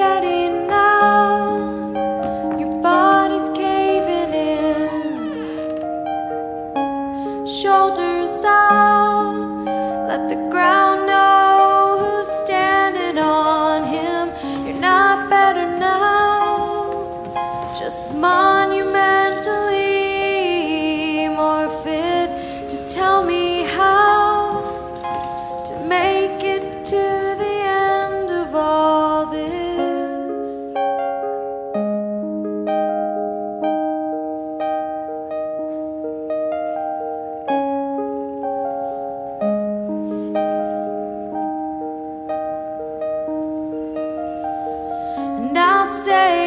getting now Your body's caving in. Shoulders out. Let the ground know who's standing on him. You're not better now. Just monument I'll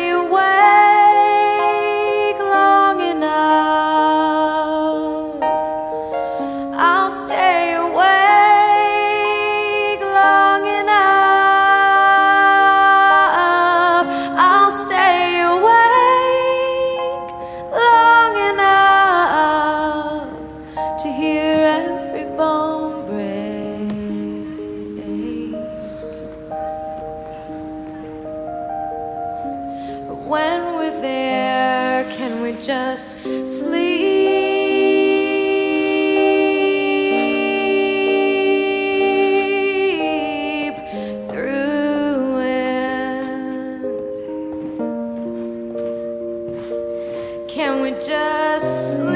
when we're there, can we just sleep? Can we just